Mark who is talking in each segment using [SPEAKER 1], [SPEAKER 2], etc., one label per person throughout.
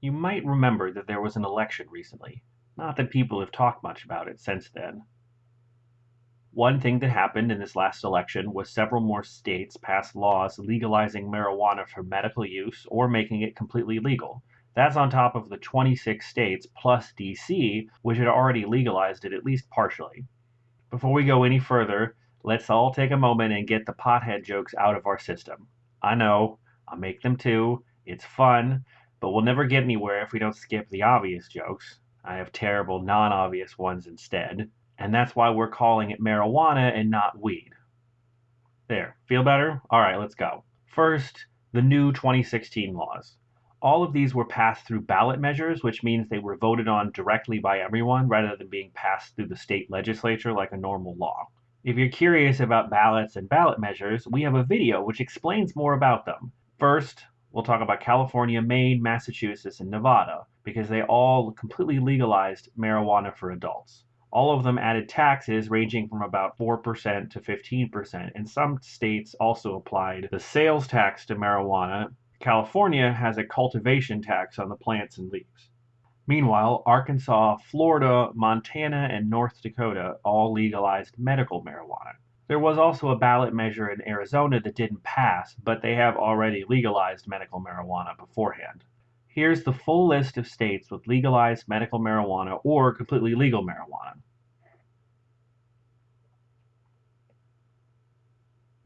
[SPEAKER 1] You might remember that there was an election recently. Not that people have talked much about it since then. One thing that happened in this last election was several more states passed laws legalizing marijuana for medical use or making it completely legal. That's on top of the 26 states plus DC, which had already legalized it at least partially. Before we go any further, let's all take a moment and get the pothead jokes out of our system. I know, I make them too, it's fun, but we'll never get anywhere if we don't skip the obvious jokes. I have terrible non obvious ones instead, and that's why we're calling it marijuana and not weed. There, feel better? Alright, let's go. First, the new 2016 laws. All of these were passed through ballot measures, which means they were voted on directly by everyone rather than being passed through the state legislature like a normal law. If you're curious about ballots and ballot measures, we have a video which explains more about them. First, we'll talk about California, Maine, Massachusetts, and Nevada, because they all completely legalized marijuana for adults. All of them added taxes ranging from about 4% to 15%, and some states also applied the sales tax to marijuana. California has a cultivation tax on the plants and leaves. Meanwhile, Arkansas, Florida, Montana, and North Dakota all legalized medical marijuana. There was also a ballot measure in Arizona that didn't pass, but they have already legalized medical marijuana beforehand. Here's the full list of states with legalized medical marijuana or completely legal marijuana.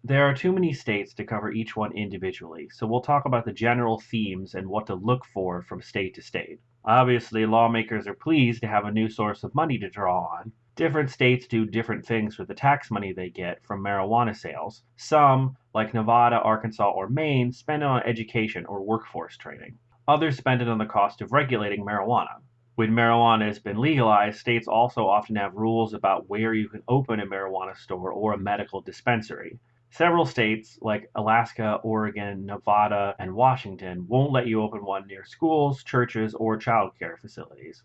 [SPEAKER 1] There are too many states to cover each one individually, so we'll talk about the general themes and what to look for from state to state. Obviously, lawmakers are pleased to have a new source of money to draw on, Different states do different things with the tax money they get from marijuana sales. Some, like Nevada, Arkansas, or Maine, spend it on education or workforce training. Others spend it on the cost of regulating marijuana. When marijuana has been legalized, states also often have rules about where you can open a marijuana store or a medical dispensary. Several states, like Alaska, Oregon, Nevada, and Washington, won't let you open one near schools, churches, or childcare facilities.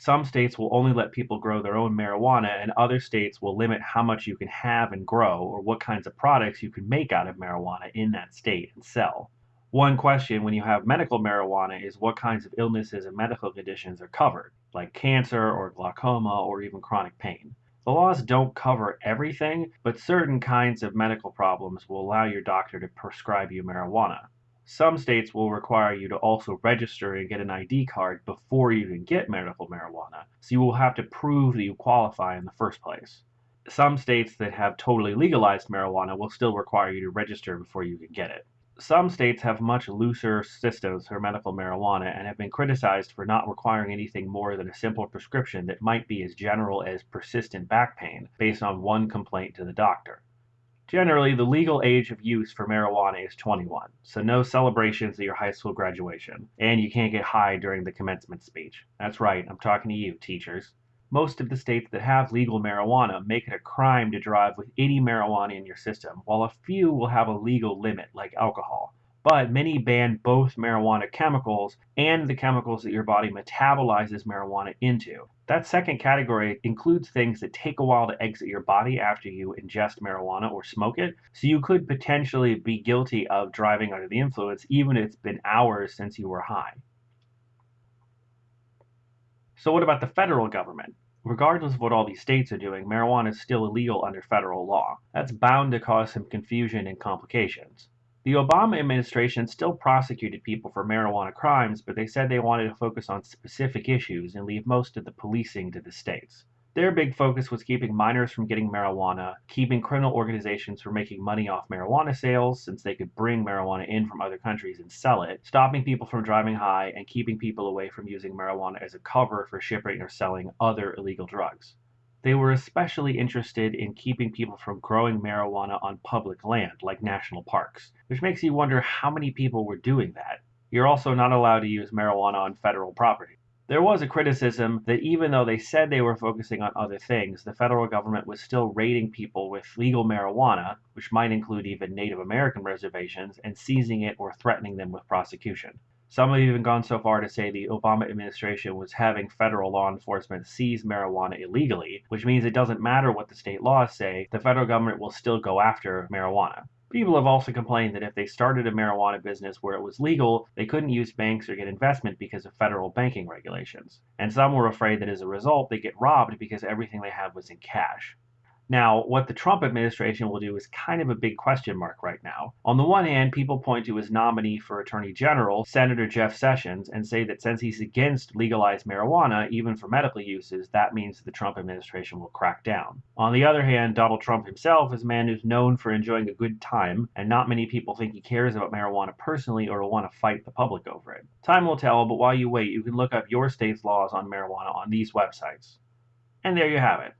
[SPEAKER 1] Some states will only let people grow their own marijuana, and other states will limit how much you can have and grow or what kinds of products you can make out of marijuana in that state and sell. One question when you have medical marijuana is what kinds of illnesses and medical conditions are covered, like cancer or glaucoma or even chronic pain. The laws don't cover everything, but certain kinds of medical problems will allow your doctor to prescribe you marijuana. Some states will require you to also register and get an ID card before you can get medical marijuana, so you will have to prove that you qualify in the first place. Some states that have totally legalized marijuana will still require you to register before you can get it. Some states have much looser systems for medical marijuana and have been criticized for not requiring anything more than a simple prescription that might be as general as persistent back pain based on one complaint to the doctor. Generally, the legal age of use for marijuana is 21, so no celebrations at your high school graduation, and you can't get high during the commencement speech. That's right, I'm talking to you, teachers. Most of the states that have legal marijuana make it a crime to drive with any marijuana in your system, while a few will have a legal limit, like alcohol but many ban both marijuana chemicals and the chemicals that your body metabolizes marijuana into. That second category includes things that take a while to exit your body after you ingest marijuana or smoke it, so you could potentially be guilty of driving under the influence even if it's been hours since you were high. So, what about the federal government? Regardless of what all these states are doing, marijuana is still illegal under federal law. That's bound to cause some confusion and complications. The Obama administration still prosecuted people for marijuana crimes, but they said they wanted to focus on specific issues and leave most of the policing to the states. Their big focus was keeping minors from getting marijuana, keeping criminal organizations from making money off marijuana sales since they could bring marijuana in from other countries and sell it, stopping people from driving high, and keeping people away from using marijuana as a cover for shipping or selling other illegal drugs. They were especially interested in keeping people from growing marijuana on public land, like national parks, which makes you wonder how many people were doing that. You're also not allowed to use marijuana on federal property. There was a criticism that even though they said they were focusing on other things, the federal government was still raiding people with legal marijuana, which might include even Native American reservations, and seizing it or threatening them with prosecution. Some have even gone so far to say the Obama administration was having federal law enforcement seize marijuana illegally, which means it doesn't matter what the state laws say, the federal government will still go after marijuana. People have also complained that if they started a marijuana business where it was legal, they couldn't use banks or get investment because of federal banking regulations. And some were afraid that as a result, they get robbed because everything they have was in cash. Now, what the Trump administration will do is kind of a big question mark right now. On the one hand, people point to his nominee for Attorney General, Senator Jeff Sessions, and say that since he's against legalized marijuana, even for medical uses, that means the Trump administration will crack down. On the other hand, Donald Trump himself is a man who's known for enjoying a good time, and not many people think he cares about marijuana personally or will want to fight the public over it. Time will tell, but while you wait, you can look up your state's laws on marijuana on these websites. And there you have it.